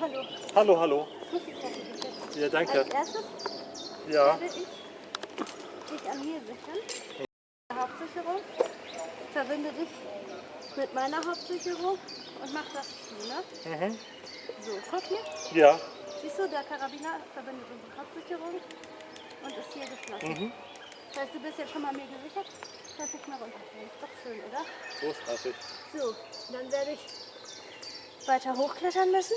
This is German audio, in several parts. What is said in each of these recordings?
Hallo. Hallo, hallo. Als Ja, danke. erstes Ja. werde ich dich an mir sichern. Hauptsicherung. Verbinde dich mit meiner Hauptsicherung und mach das zu, ne? Mhm. So, guck hier. Ja. Siehst du, der Karabiner verbindet unsere Hauptsicherung und ist hier geschlossen. Mhm. Das heißt, du bist jetzt schon mal mir gesichert. Kannst nicht mehr runterfallen. Ist doch schön, oder? Großartig. So, dann werde ich weiter hochklettern müssen.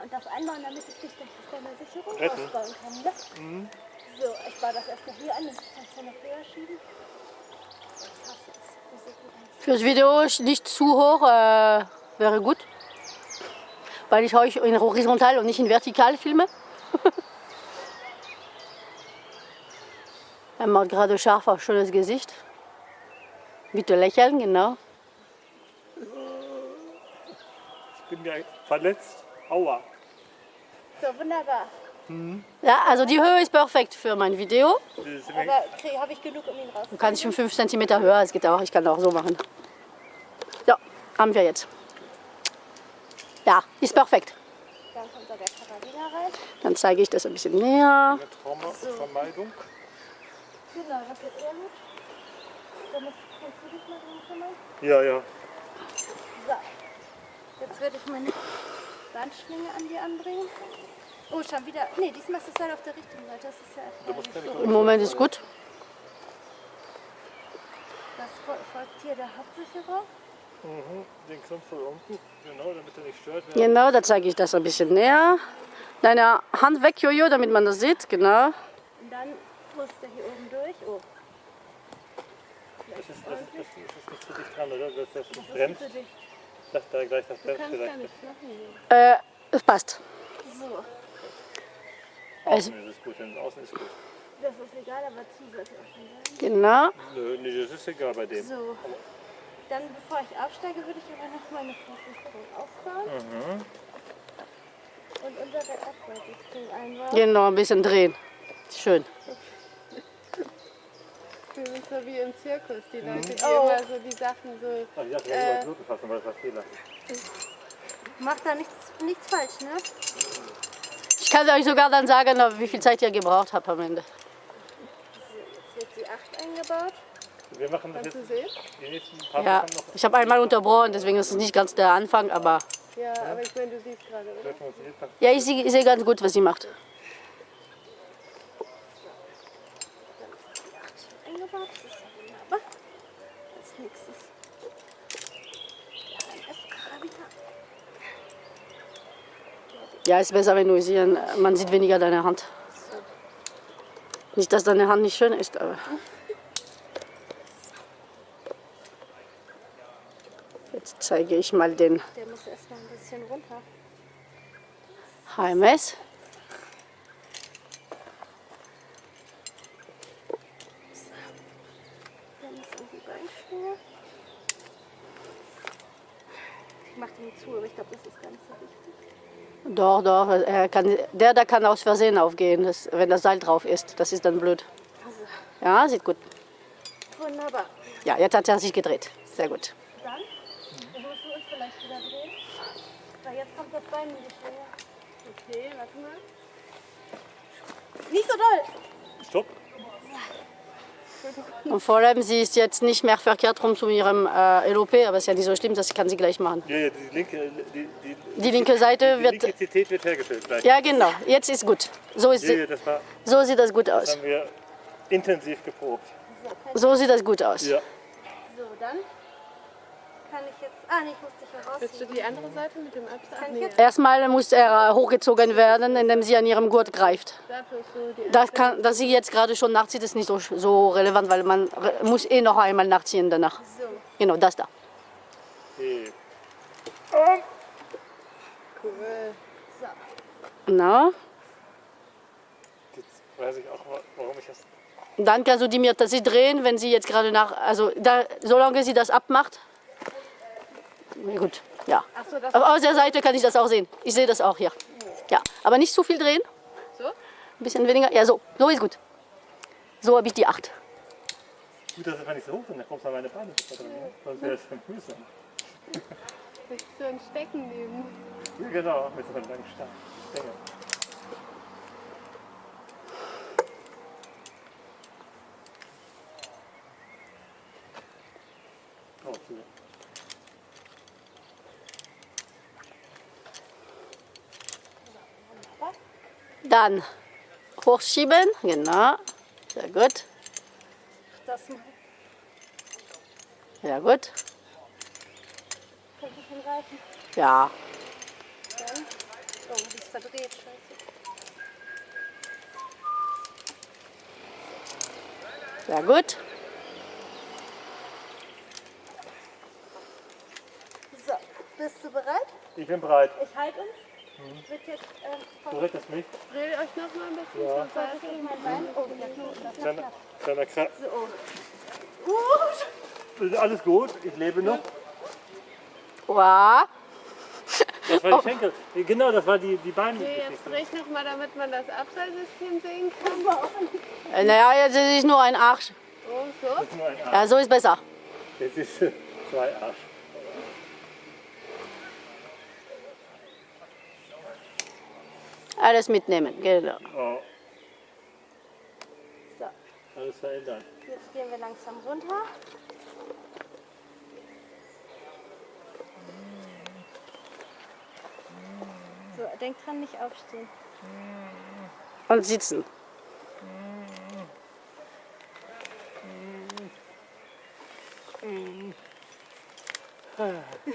Und das einbauen, damit ich dich durch deine Sicherung Retten. ausbauen kann. Ne? So, ich baue das erstmal hier an. Das kannst du noch höher schieben. Fürs Video nicht zu hoch äh, wäre gut. Weil ich euch in horizontal und nicht in vertikal filme. er macht gerade scharf auf schönes Gesicht. Bitte lächeln, genau. Ich bin ja verletzt. Aua. So, wunderbar. Ja, also die Höhe ist perfekt für mein Video. Ist Aber habe ich genug, um ihn raus? Du kannst schon 5 cm höher, es geht auch. Ich kann auch so machen. So, haben wir jetzt. Ja, ist perfekt. Dann kommt da der Karabiner rein. Dann zeige ich das ein bisschen näher. eine Traumavermeidung. Genau, das wird sehr gut. Damit kannst du dich mal drum kümmern. Ja, ja. So, jetzt werde ich meine Bandschlinge an dir anbringen. Oh, schon wieder. Nee, diesmal ist es halt auf der richtigen Seite. Das ist ja erfreulich. Im Moment ist gut. das fol- folgt hier der Hauptsicherer. Mhm. Den Knopf von unten. Genau, damit er nicht stört. wird. Genau, da zeige ich das ein bisschen näher. Deine Hand weg, Jojo, damit man das sieht. Genau. Und dann muss der hier oben durch. Oh, Das ist, das, das, das ist nicht zu dicht dran, oder? Das das ist bremst. dich. Dass da gleich das kannst vielleicht. Äh, es passt. So, Außen ist es gut, denn außen ist gut. das ist egal, aber zu sollte auch schon sein. Genau. Nö, nee, das ist egal bei dem. So, dann bevor ich aufsteige, würde ich aber noch meine Versicherung aufbauen. Und unsere Abwärtssystem einbauen. Genau, ein bisschen drehen. Schön. Wir sind so wie im Zirkus, die Leute, die Oh. immer so die Sachen so. Ach, ich dachte, äh, fassen, weil das war Fehler. Macht da nichts, nichts falsch, ne? Ich kann euch sogar dann sagen, wie viel Zeit ihr gebraucht habt am Ende. Jetzt wird die 8 eingebaut. Wir machen das Kannst du jetzt sehen? die nächsten paar Ja, ich habe einmal unterbrochen, deswegen ist es nicht ganz der Anfang, aber Ja, aber ich meine, du siehst gerade, oder? Ja, ich sehe ich sehe ganz gut, was sie macht. Eingebaut, das ist ja wunderbar. Als nächstes. Ja, ist besser, wenn du sie, man sieht weniger deine Hand. Nicht, dass deine Hand nicht schön ist, aber. Jetzt zeige ich mal den Der muss erst noch ein bisschen runter. HMS. Dann ist irgendwie Beinschwinge. Ich mach den zu, aber ich glaube, das ist gar nicht so wichtig. Doch, doch, er kann, der da kann aus Versehen aufgehen, das, wenn das Seil drauf ist. Das ist dann blöd. Also, Ja, sieht gut. wunderbar. Ja, jetzt hat er sich gedreht. Sehr gut. Dann musst du uns vielleicht wieder drehen. Weil jetzt kommt das Bein in die Schwinge. Okay, warte mal. Nicht so doll! Stopp. Und vor allem, sie ist jetzt nicht mehr verkehrt rum zu ihrem äh, LOP, aber ist ja nicht so schlimm, das kann sie gleich machen. Ja, ja, die linke, die, die, Die linke Seite die wird. Linkizität wird hergestellt gleich. Ja, genau. Jetzt ist gut. So, ist Ja, sie, ja, das, war, so sieht das gut das aus. haben wir intensiv geprobt. So sieht das gut aus. Ja. so, dann kann ich jetzt. Ah, nee, ich muss dich Willst du herausziehen. die andere Seite mit dem Abstand? Ich Nee? Erstmal muss er hochgezogen werden, indem sie an ihrem Gurt greift. Das kann, dass sie jetzt gerade schon nachzieht, ist nicht so, so relevant, weil man muss eh noch einmal nachziehen danach. So, Genau, das da. Okay. cool. so. Na, Jetzt weiß ich auch, wa- warum ich das. dann kannst du die mir sie drehen, wenn sie jetzt gerade nach, also da, solange sie das abmacht. Gut, ja. Ach so, das Aber aus der Seite kann ich das auch sehen. Ich sehe das auch hier. Ja, aber nicht zu viel drehen. so? Ein bisschen weniger. Ja, so. So ist gut. So habe ich die 8. Gut, dass es nicht so hoch sind, dann kommst du an meine Beine. ne? Sonst wäre es schon mühsam. Willst du ein Stecken nehmen? Ja, genau, mit so einem langen Stab. Stängel. Oh, cool. Dann hochschieben, genau. Sehr gut. Das mal. Sehr gut. Ja. Dann. Oh, die ist verdreht. Scheiße. Sehr gut. So, bist du bereit? Ich bin bereit. Ich halte uns. Wird jetzt ähm, Du von rettest mich. Dreh euch noch mal ein bisschen Ja. zur Seite. Oh, das Kleiner, kleiner Kra So. Gut. Alles gut, ich lebe noch. Wow. Das war die Schenkel. Genau, das war die, die Beine. Okay, jetzt dreh ich noch mal, damit man das Abseilsystem sehen kann. Äh, Naja, jetzt ist es nur ein Arsch. Oh, so. Nur ein Arsch. Ja, so ist besser. Jetzt ist zwei Arsch. Alles mitnehmen, genau. Oh, So, alles verändert. jetzt gehen wir langsam runter. So, denk dran, nicht aufstehen. Und sitzen.